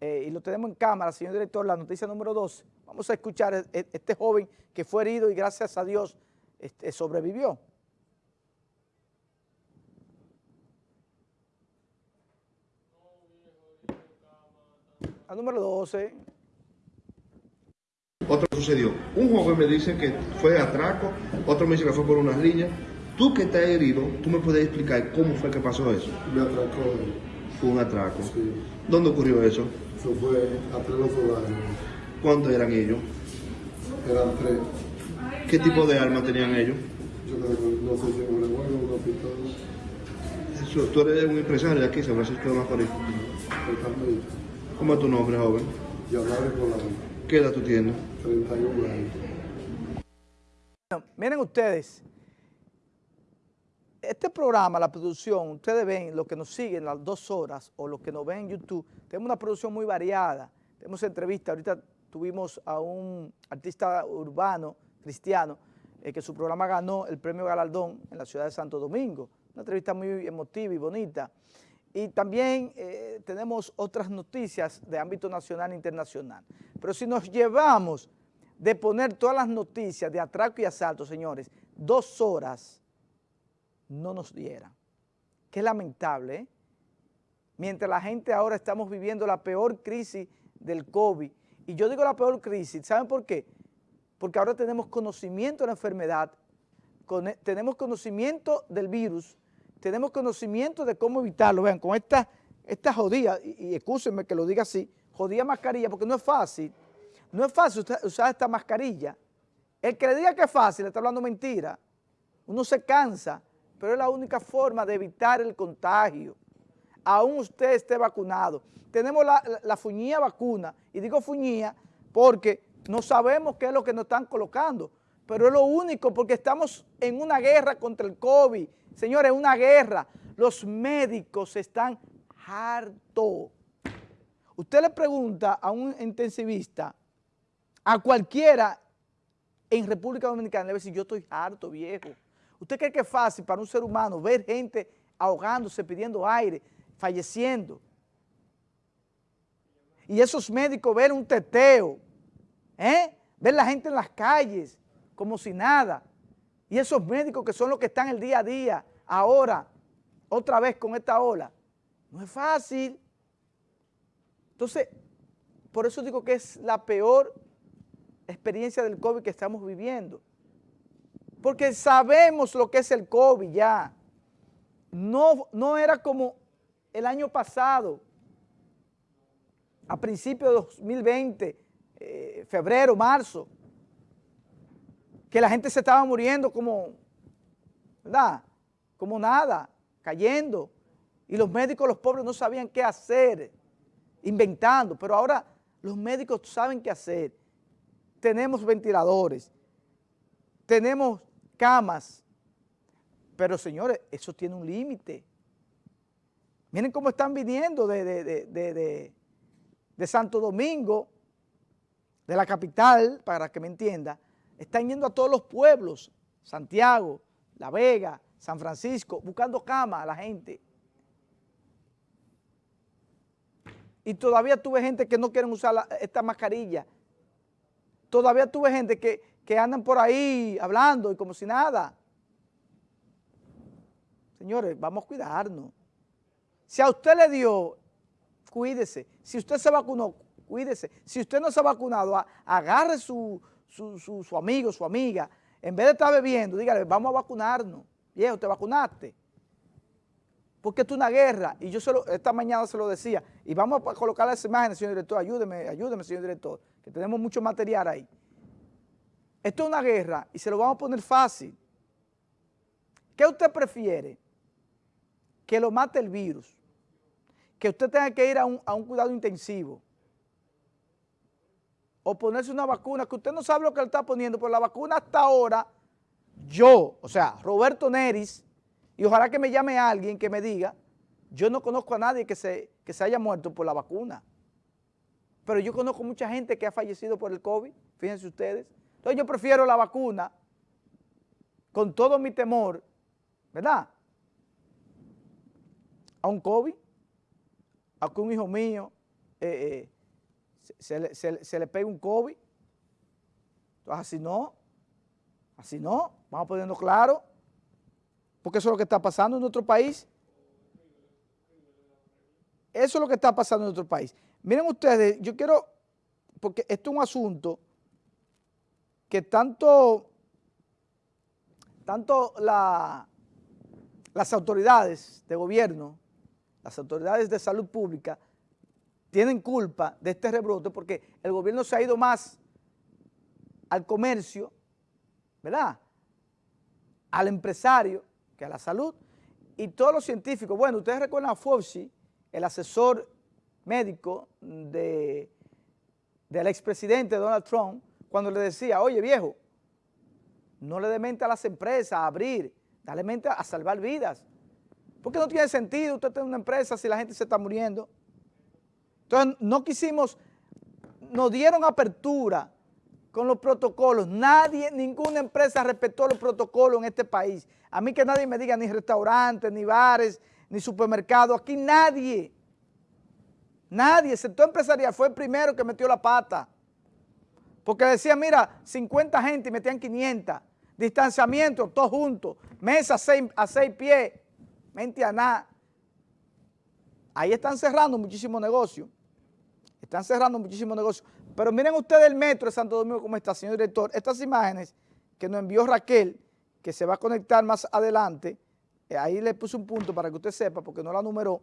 eh, y lo tenemos en cámara, señor director, la noticia número 12. Vamos a escuchar a este joven que fue herido y gracias a Dios este, sobrevivió. A número 12. Otro sucedió. Un joven me dice que fue atraco, otro me dice que fue por unas líneas. Tú que estás herido, tú me puedes explicar cómo fue que pasó eso. Me atracó. Fue un atraco. Sí. ¿Dónde ocurrió eso? Eso fue a pleno solario. ¿Cuántos eran ellos? Eran tres. ¿Qué tipo de armas tenían ellos? Yo creo que no sé si un o una pistola. Eso, tú eres un empresario de aquí, San Francisco de Macorís. ¿Cómo es tu nombre, joven? Y hablar con la ¿Qué edad tú tienes? 31 años. Bueno, miren ustedes, este programa, la producción, ustedes ven, lo que nos siguen las dos horas o lo que nos ven en YouTube, tenemos una producción muy variada, tenemos entrevistas, ahorita tuvimos a un artista urbano, cristiano, eh, que su programa ganó el premio Galardón en la ciudad de Santo Domingo, una entrevista muy emotiva y bonita. Y también eh, tenemos otras noticias de ámbito nacional e internacional. Pero si nos llevamos de poner todas las noticias de atraco y asalto, señores, dos horas no nos dieran. Qué lamentable, ¿eh? Mientras la gente ahora estamos viviendo la peor crisis del COVID, y yo digo la peor crisis, ¿saben por qué? Porque ahora tenemos conocimiento de la enfermedad, tenemos conocimiento del virus, tenemos conocimiento de cómo evitarlo. Vean, con esta, esta jodida, y, y que lo diga así, jodida mascarilla, porque no es fácil, no es fácil usar esta mascarilla. El que le diga que es fácil le está hablando mentira. Uno se cansa, pero es la única forma de evitar el contagio. Aún usted esté vacunado. Tenemos la, fuñía vacuna, y digo fuñía porque no sabemos qué es lo que nos están colocando, pero es lo único porque estamos en una guerra contra el COVID, Señores, una guerra. Los médicos están hartos. Usted le pregunta a un intensivista, a cualquiera en República Dominicana, le va decir, yo estoy harto, viejo. ¿Usted cree que es fácil para un ser humano ver gente ahogándose, pidiendo aire, falleciendo? Y esos médicos ver un teteo, ¿eh? ver la gente en las calles como si nada. Y esos médicos que son los que están el día a día, ahora, otra vez con esta ola, no es fácil. Entonces, por eso digo que es la peor experiencia del COVID que estamos viviendo. Porque sabemos lo que es el COVID ya. No, no era como el año pasado, a principios de 2020, eh, febrero, marzo, que la gente se estaba muriendo como, ¿verdad? Como nada, cayendo. Y los médicos, los pobres, no sabían qué hacer, inventando. Pero ahora los médicos saben qué hacer. Tenemos ventiladores, tenemos camas. Pero señores, eso tiene un límite. Miren cómo están viniendo de, de, de Santo Domingo, de la capital, para que me entienda, están yendo a todos los pueblos, Santiago, La Vega, San Francisco, buscando cama a la gente. Y todavía tuve gente que no quieren usar esta mascarilla. Todavía tuve gente que, que andan por ahí hablando y como si nada. Señores, vamos a cuidarnos. Si a usted le dio, cuídese. Si usted se vacunó, cuídese. Si usted no se ha vacunado, agarre su, su, amigo, su amiga, en vez de estar bebiendo, dígale, vamos a vacunarnos. Viejo, ¿te vacunaste? Porque esto es una guerra, y yo esta mañana se lo decía, y vamos a colocar las imágenes, señor director, ayúdeme, ayúdeme, señor director, que tenemos mucho material ahí. Esto es una guerra, y se lo vamos a poner fácil. ¿Qué usted prefiere? Que lo mate el virus, que usted tenga que ir a un, a un cuidado intensivo, o ponerse una vacuna que usted no sabe lo que le está poniendo, pero la vacuna hasta ahora, yo, o sea, Roberto Neris, y ojalá que me llame alguien que me diga, yo no conozco a nadie que se, que se haya muerto por la vacuna, pero yo conozco mucha gente que ha fallecido por el COVID, fíjense ustedes. Entonces yo prefiero la vacuna, con todo mi temor, ¿verdad? A un COVID, a que un hijo mío eh, eh, se, le, pega un COVID. Entonces, así no, así no, vamos poniendo claro, porque eso es lo que está pasando en nuestro país. Eso es lo que está pasando en nuestro país. Miren ustedes, yo quiero, porque esto es un asunto que tanto, tanto la, las autoridades de gobierno, las autoridades de salud pública, tienen culpa de este rebrote porque el gobierno se ha ido más al comercio, ¿verdad? Al empresario que a la salud y todos los científicos. Bueno, ustedes recuerdan a Fauci, el asesor médico de, del expresidente Donald Trump, cuando le decía, oye viejo, no le dé mente a las empresas a abrir, dale mente a salvar vidas. Porque no tiene sentido usted tener una empresa si la gente se está muriendo. Entonces no quisimos, nos dieron apertura con los protocolos. Nadie, ninguna empresa respetó los protocolos en este país. A mí que nadie me diga ni restaurantes, ni bares, ni supermercados. Aquí nadie, nadie, el sector empresarial fue el primero que metió la pata. Porque decía, mira, 50 gente y metían 500. Distanciamiento, todos juntos. Mesa a seis, pies. Mente a nada. Ahí están cerrando muchísimos negocios. Están cerrando muchísimos negocios. Pero miren ustedes el metro de Santo Domingo cómo está, señor director. Estas imágenes que nos envió Raquel, que se va a conectar más adelante, eh, ahí le puse un punto para que usted sepa, porque no la numeró,